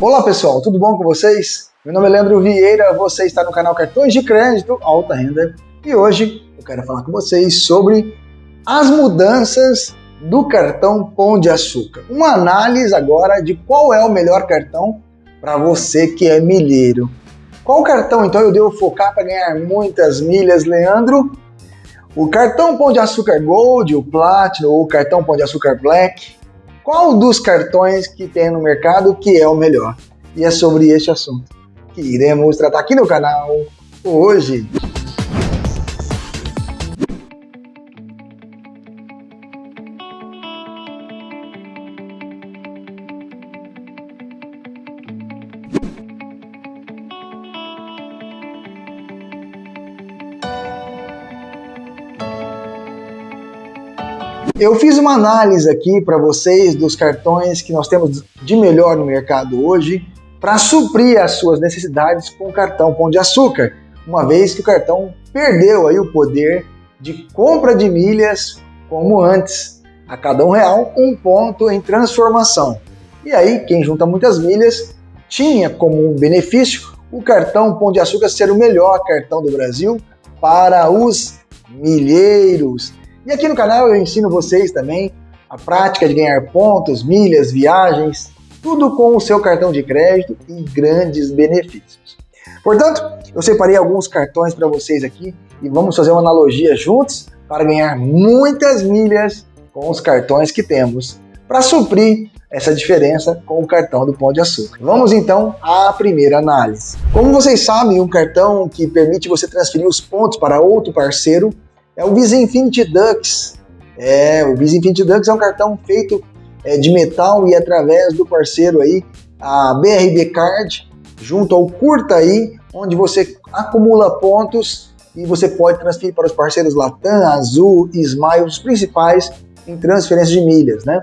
Olá pessoal, tudo bom com vocês? Meu nome é Leandro Vieira, você está no canal Cartões de Crédito Alta Renda e hoje eu quero falar com vocês sobre as mudanças do cartão Pão de Açúcar. Uma análise agora de qual é o melhor cartão para você que é milheiro. Qual cartão então eu devo focar para ganhar muitas milhas, Leandro? O cartão Pão de Açúcar Gold, o Platinum ou o cartão Pão de Açúcar Black? Qual dos cartões que tem no mercado que é o melhor? E é sobre este assunto que iremos tratar aqui no canal hoje. Eu fiz uma análise aqui para vocês dos cartões que nós temos de melhor no mercado hoje para suprir as suas necessidades com o cartão Pão de Açúcar, uma vez que o cartão perdeu aí o poder de compra de milhas como antes. A cada um real, um ponto em transformação. E aí, quem junta muitas milhas tinha como um benefício o cartão Pão de Açúcar ser o melhor cartão do Brasil para os milheiros. E aqui no canal eu ensino vocês também a prática de ganhar pontos, milhas, viagens, tudo com o seu cartão de crédito e grandes benefícios. Portanto, eu separei alguns cartões para vocês aqui e vamos fazer uma analogia juntos para ganhar muitas milhas com os cartões que temos para suprir essa diferença com o cartão do Pão de Açúcar. Vamos então à primeira análise. Como vocês sabem, um cartão que permite você transferir os pontos para outro parceiro é o Visa Infinity Dux. É, o Visa Infinity Dux é um cartão feito é, de metal e através do parceiro aí, a BRB Card, junto ao Curta aí, onde você acumula pontos e você pode transferir para os parceiros Latam, Azul e Smile, os principais em transferência de milhas, né?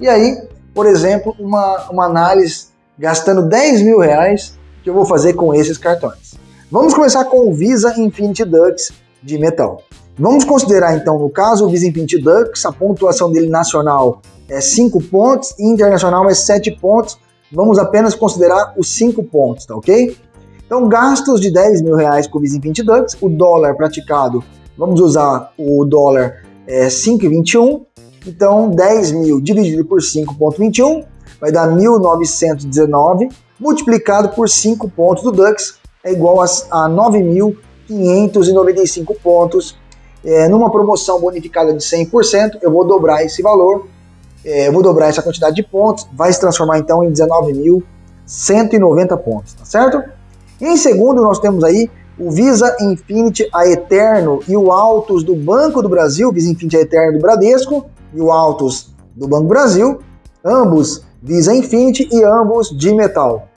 E aí, por exemplo, uma, uma análise gastando 10 mil reais que eu vou fazer com esses cartões. Vamos começar com o Visa Infinity Dux de metal. Vamos considerar então, no caso, o Infinity Dux, a pontuação dele nacional é 5 pontos e internacional é 7 pontos. Vamos apenas considerar os 5 pontos, tá ok? Então, gastos de 10 mil reais com o Infinity Dux, o dólar praticado, vamos usar o dólar é 5,21, então 10 mil dividido por 5,21 vai dar 1.919, multiplicado por 5 pontos do Dux é igual a, a 9.595 pontos é, numa promoção bonificada de 100%, eu vou dobrar esse valor, é, eu vou dobrar essa quantidade de pontos, vai se transformar então em 19.190 pontos, tá certo? E em segundo, nós temos aí o Visa Infinity a Eterno e o Autos do Banco do Brasil, Visa Infinity a Eterno do Bradesco e o Autos do Banco do Brasil, ambos Visa Infinity e ambos de metal.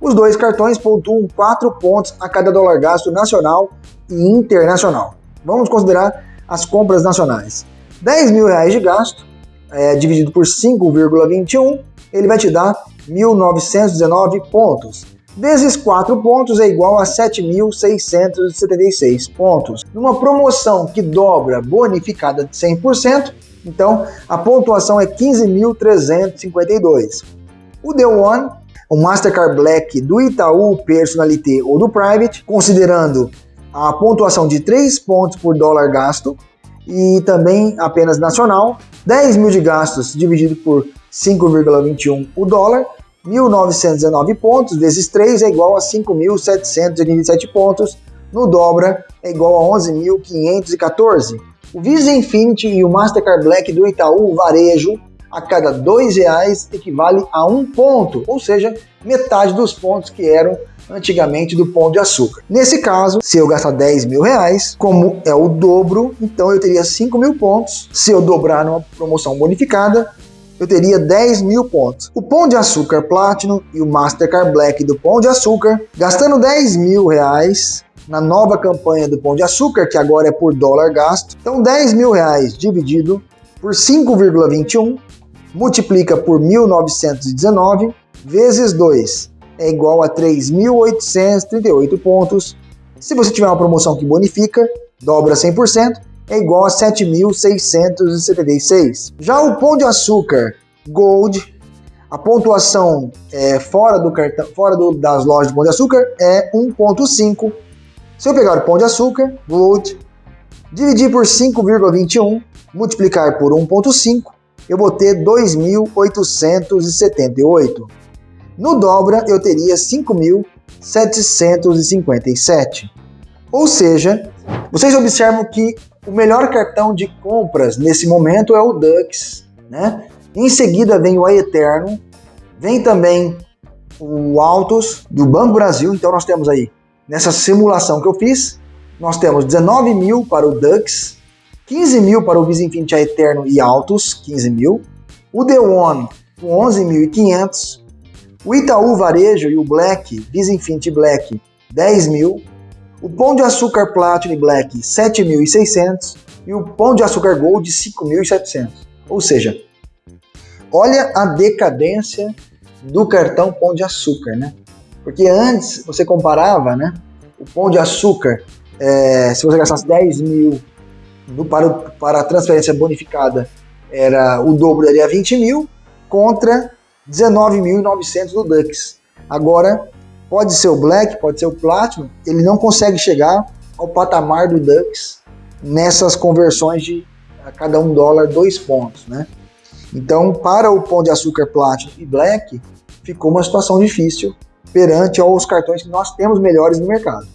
Os dois cartões pontuam 4 pontos a cada dólar gasto nacional e internacional. Vamos considerar as compras nacionais. 10 mil reais de gasto, é, dividido por 5,21, ele vai te dar 1.919 pontos. Desses 4 pontos é igual a 7.676 pontos. Numa promoção que dobra bonificada de 100%, então a pontuação é 15.352. O The One, o Mastercard Black do Itaú Personalité ou do Private, considerando a pontuação de 3 pontos por dólar gasto e também apenas nacional, 10 mil de gastos dividido por 5,21 o dólar, 1.919 pontos vezes 3 é igual a 5.727 pontos, no dobra é igual a 11.514. O Visa Infinity e o Mastercard Black do Itaú Varejo a cada R$ reais equivale a um ponto, ou seja, metade dos pontos que eram antigamente do pão de açúcar. Nesse caso, se eu gastar 10 mil reais, como é o dobro, então eu teria 5 mil pontos. Se eu dobrar numa promoção bonificada, eu teria 10 mil pontos. O Pão de Açúcar Platinum e o Mastercard Black do Pão de Açúcar, gastando 10 mil reais na nova campanha do Pão de Açúcar, que agora é por dólar gasto. Então 10 mil reais dividido por 5,21 multiplica por 1919 vezes 2 é igual a 3.838 pontos. Se você tiver uma promoção que bonifica, dobra 100%, é igual a 7.676. Já o Pão de Açúcar Gold, A pontuação é, fora, do cartão, fora do, das lojas de Pão de Açúcar é 1,5. Se eu pegar o Pão de Açúcar, Gold, dividir por 5,21, multiplicar por 1,5, eu vou ter 2.878. No dobra, eu teria 5.757. Ou seja, vocês observam que o melhor cartão de compras nesse momento é o Dux, né? Em seguida vem o Eterno, vem também o Autos do Banco Brasil. Então nós temos aí, nessa simulação que eu fiz, nós temos 19 mil para o Dux, 15 mil para o Visa Infinity Eterno e Autos, 15 mil, o The One com 11.500, o Itaú Varejo e o Black, Visa Infinity Black, 10 mil, o Pão de Açúcar Platinum Black, 7.600 e o Pão de Açúcar Gold, 5.700. Ou seja, olha a decadência do cartão Pão de Açúcar, né? Porque antes você comparava, né? O Pão de Açúcar, é, se você gastasse 10 mil do, para, para a transferência bonificada, era o dobro daria 20 mil, contra 19.900 do Dux. Agora, pode ser o Black, pode ser o Platinum, ele não consegue chegar ao patamar do Dux nessas conversões de a cada um dólar dois pontos, né? Então, para o Pão de Açúcar Platinum e Black, ficou uma situação difícil perante aos cartões que nós temos melhores no mercado.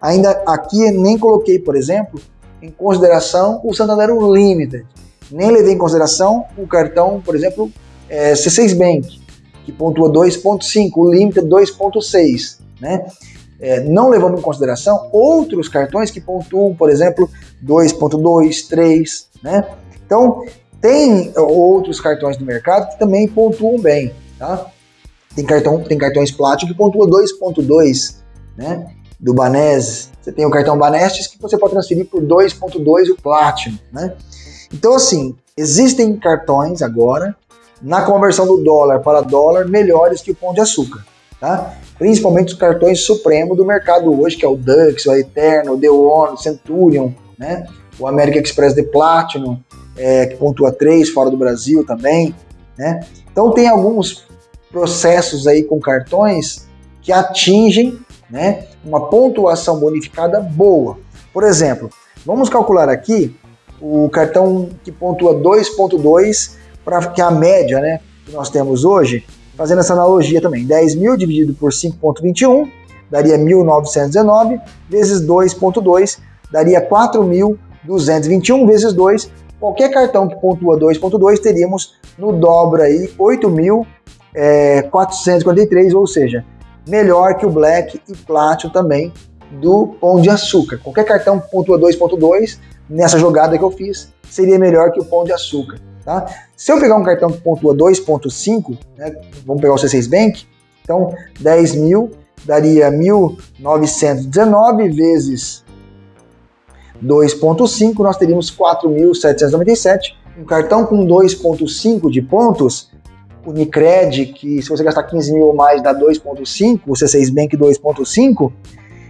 Ainda aqui nem coloquei, por exemplo, em consideração o Santander Unlimited. Nem levei em consideração o cartão, por exemplo, é, C6 Bank, que pontua 2.5, o Limited 2.6, né? É, não levando em consideração outros cartões que pontuam, por exemplo, 2.2, 3, né? Então, tem outros cartões do mercado que também pontuam bem, tá? Tem, cartão, tem cartões Platinum que pontua 2.2, né? Do Banese. Você tem o cartão Banestes que você pode transferir por 2.2 o Platinum, né? Então, assim, existem cartões agora na conversão do dólar para dólar melhores que o Pão de Açúcar, tá? Principalmente os cartões supremo do mercado hoje, que é o Dux, o Eterno, o The One, o Centurion, né? O American Express de Platinum, é, que pontua 3 fora do Brasil também, né? Então tem alguns processos aí com cartões que atingem né, uma pontuação bonificada boa. Por exemplo, vamos calcular aqui o cartão que pontua 2.2 para que a média né, que nós temos hoje, fazendo essa analogia também, 10 mil dividido por 5.21 daria 1.919 vezes 2.2 daria 4.221 vezes 2 Qualquer cartão que pontua 2.2 teríamos no dobra aí 8.443, é, ou seja, melhor que o Black e Platinum também do Pão de Açúcar. Qualquer cartão que pontua 2.2 nessa jogada que eu fiz seria melhor que o Pão de Açúcar. Tá? Se eu pegar um cartão que pontua 2.5, né, vamos pegar o C6 Bank, então 10 mil daria 1.919 vezes 2.5, nós teríamos 4.797. Um cartão com 2.5 de pontos, Unicred, que se você gastar 15 mil ou mais dá 2.5, o C6 Bank 2.5,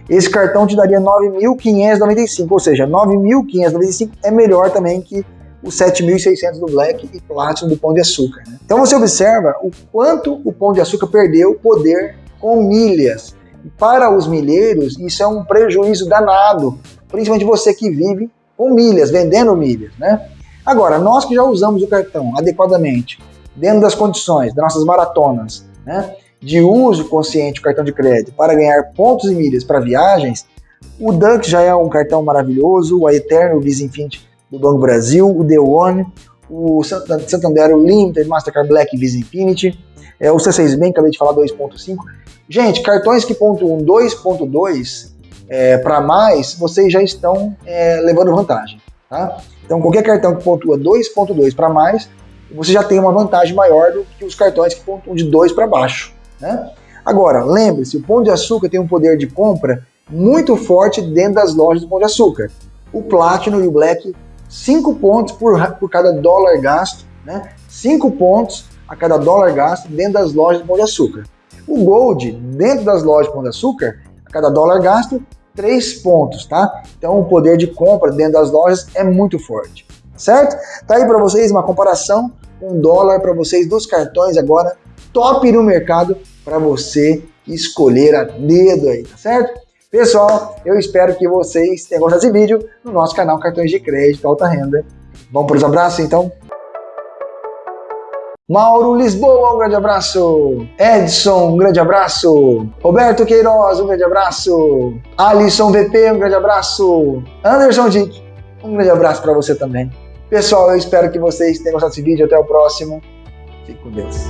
esse cartão te daria 9.595, ou seja, 9.595 é melhor também que os 7.600 do Black e Platinum do Pão de Açúcar. Né? Então você observa o quanto o Pão de Açúcar perdeu poder com milhas. Para os milheiros, isso é um prejuízo danado, principalmente você que vive com milhas, vendendo milhas, né? Agora, nós que já usamos o cartão adequadamente, dentro das condições das nossas maratonas, né, de uso consciente do cartão de crédito para ganhar pontos e milhas para viagens, o Dunk já é um cartão maravilhoso, o Eterno, Visa Infinity do Banco Brasil, o The One, o Santander, o Limited, Mastercard Black Visa Infinity, é, o C6 Bank, acabei de falar 2.5. Gente, cartões que pontuam 2.2 é, para mais, vocês já estão é, levando vantagem. Tá? Então, qualquer cartão que pontua 2.2 para mais, você já tem uma vantagem maior do que os cartões que pontuam de 2 para baixo. Né? Agora, lembre-se, o Pão de Açúcar tem um poder de compra muito forte dentro das lojas do Pão de Açúcar. O Platinum e o Black, 5 pontos por, por cada dólar gasto, né? 5 pontos a cada dólar gasto dentro das lojas do Pão de Açúcar. O Gold, dentro das lojas do Pão de Açúcar, a cada dólar gasto, 3 pontos, tá? Então o poder de compra dentro das lojas é muito forte, certo? Tá aí para vocês uma comparação um dólar para vocês dos cartões agora, top no mercado para você escolher a dedo aí, tá certo? Pessoal, eu espero que vocês tenham gostado desse vídeo no nosso canal Cartões de Crédito Alta Renda. Vamos para os abraços então? Mauro Lisboa, um grande abraço. Edson, um grande abraço. Roberto Queiroz, um grande abraço. Alisson VP, um grande abraço. Anderson Dick, um grande abraço para você também. Pessoal, eu espero que vocês tenham gostado desse vídeo. Até o próximo. Fique com Deus.